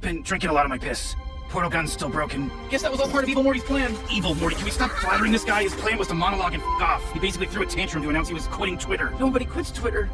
Been drinking a lot of my piss. Portal gun's still broken. Guess that was all part of Evil Morty's plan. Evil Morty, can we stop flattering this guy? His plan was to monologue and f off. He basically threw a tantrum to announce he was quitting Twitter. Nobody quits Twitter.